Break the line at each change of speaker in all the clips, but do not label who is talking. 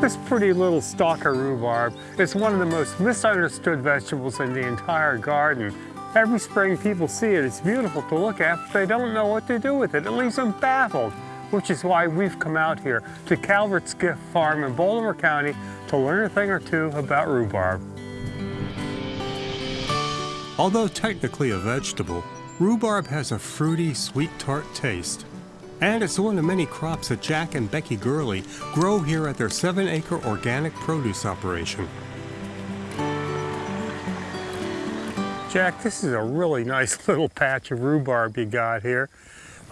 This pretty little stalk of rhubarb is one of the most misunderstood vegetables in the entire garden. Every spring people see it, it's beautiful to look at, but they don't know what to do with it. It leaves them baffled, which is why we've come out here to Calvert's Gift Farm in Baltimore County to learn a thing or two about rhubarb.
Although technically a vegetable, rhubarb has a fruity, sweet tart taste. And it's one of many crops that Jack and Becky Gurley grow here at their seven acre organic produce operation.
Jack, this is a really nice little patch of rhubarb you got here.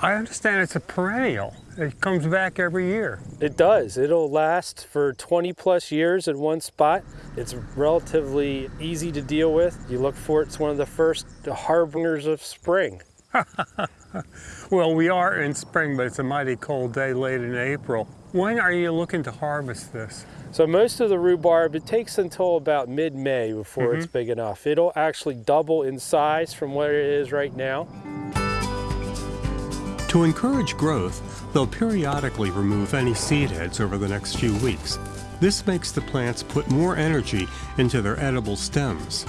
I understand it's a perennial. It comes back every year.
It does. It'll last for 20 plus years in one spot. It's relatively easy to deal with. You look for it, it's one of the first harbingers of spring.
well, we are in spring, but it's a mighty cold day late in April. When are you looking to harvest this?
So most of the rhubarb, it takes until about mid-May before mm -hmm. it's mm-hmm. big enough. It'll actually double in size from what it is right now.
To encourage growth, they'll periodically remove any seed heads over the next few weeks. This makes the plants put more energy into their edible stems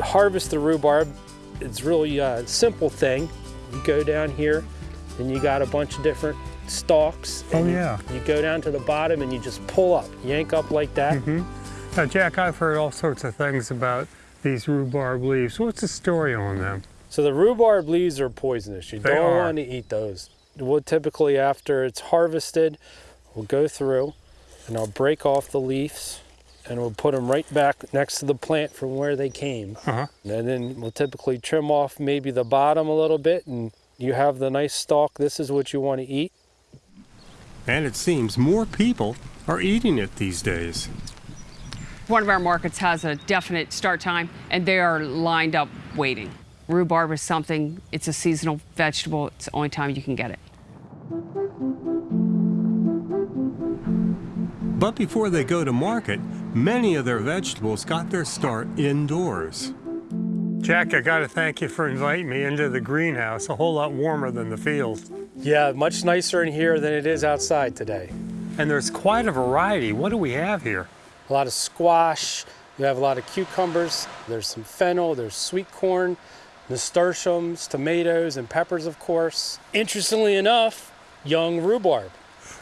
to harvest the rhubarb, it's really a simple thing. You go down here and you got a bunch of different stalks.
Oh yeah.
You, you, go down to the bottom and you just pull up, yank up like that. Mm
-hmm. Now Jack, I've heard all sorts of things about these rhubarb leaves. What's the story on them?
So the rhubarb leaves are poisonous. You
they
don't
are.
want to eat those. We'll typically, after it's harvested, we'll go through and I'll break off the leaves and we'll put them right back next to the plant from where they came. Uh -huh. And then we'll typically trim off maybe the bottom a little bit and you have the nice stalk. This is what you want to eat.
And it seems more people are eating it these days.
One of our markets has a definite start time and they are lined up waiting. Rhubarb is something, it's a seasonal vegetable. It's the only time you can get it.
But before they go to market, many of their vegetables got their start indoors.
Jack, I gotta thank you for inviting me into the greenhouse, a whole lot warmer than the field.
Yeah, much nicer in here than it is outside today.
And there's quite a variety. What do we have here?
A lot of squash, you have a lot of cucumbers, there's some fennel, there's sweet corn, nasturtiums, tomatoes, and peppers, of course. Interestingly enough, young rhubarb.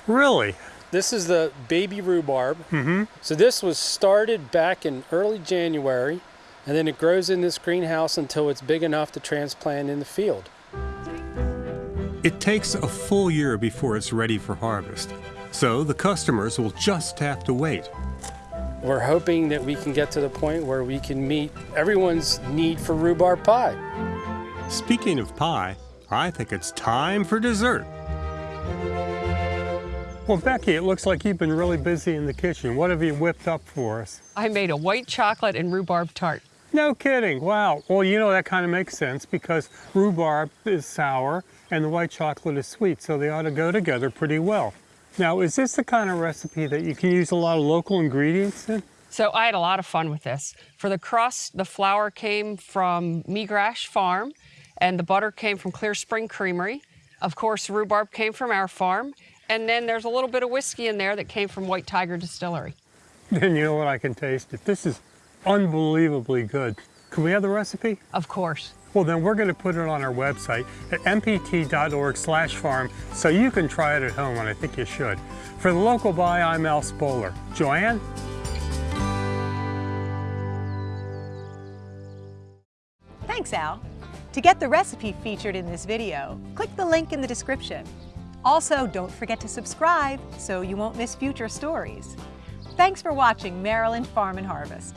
Really?
This is the baby rhubarb.
Mm -hmm.
So this was started back in early January, and then it grows in this greenhouse until it's big enough to transplant in the field.
It takes a full year before it's ready for harvest, so the customers will just have to wait.
We're hoping that we can get to the point where we can meet everyone's need for rhubarb pie.
Speaking of pie, I think it's time for dessert.
Well, Becky, it looks like you've been really busy in the kitchen. What have you whipped up for us?
I made a white chocolate and rhubarb tart.
No kidding. Wow. Well, you know, that kind of makes sense because rhubarb is sour and the white chocolate is sweet, so they ought to go together pretty well. Now, is this the kind of recipe that you can use a lot of local ingredients in?
So I had a lot of fun with this. For the crust, the flour came from Migrash Farm, and the butter came from Clear Spring Creamery. Of course, rhubarb came from our farm, and then there's a little bit of whiskey in there that came from White Tiger Distillery.
And you know what? I can taste it. This is unbelievably good. Can we have the recipe?
Of course.
Well, then we're going to put it on our website at mpt.org slash farm so you can try it at home, and I think you should. For the local buy, I'm Al Spoler. Joanne?
Thanks, Al. To get the recipe featured in this video, click the link in the description. Also, don't forget to subscribe so you won't miss future stories. Thanks for watching Maryland Farm and Harvest.